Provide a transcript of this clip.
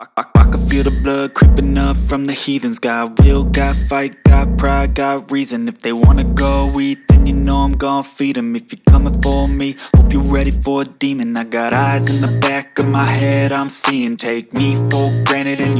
I, I, I can feel the blood creeping up from the heathens. Got will, got fight, got pride, got reason. If they wanna go eat, then you know I'm gon' feed them If you're coming for me, hope you're ready for a demon. I got eyes in the back of my head, I'm seeing. Take me for granted and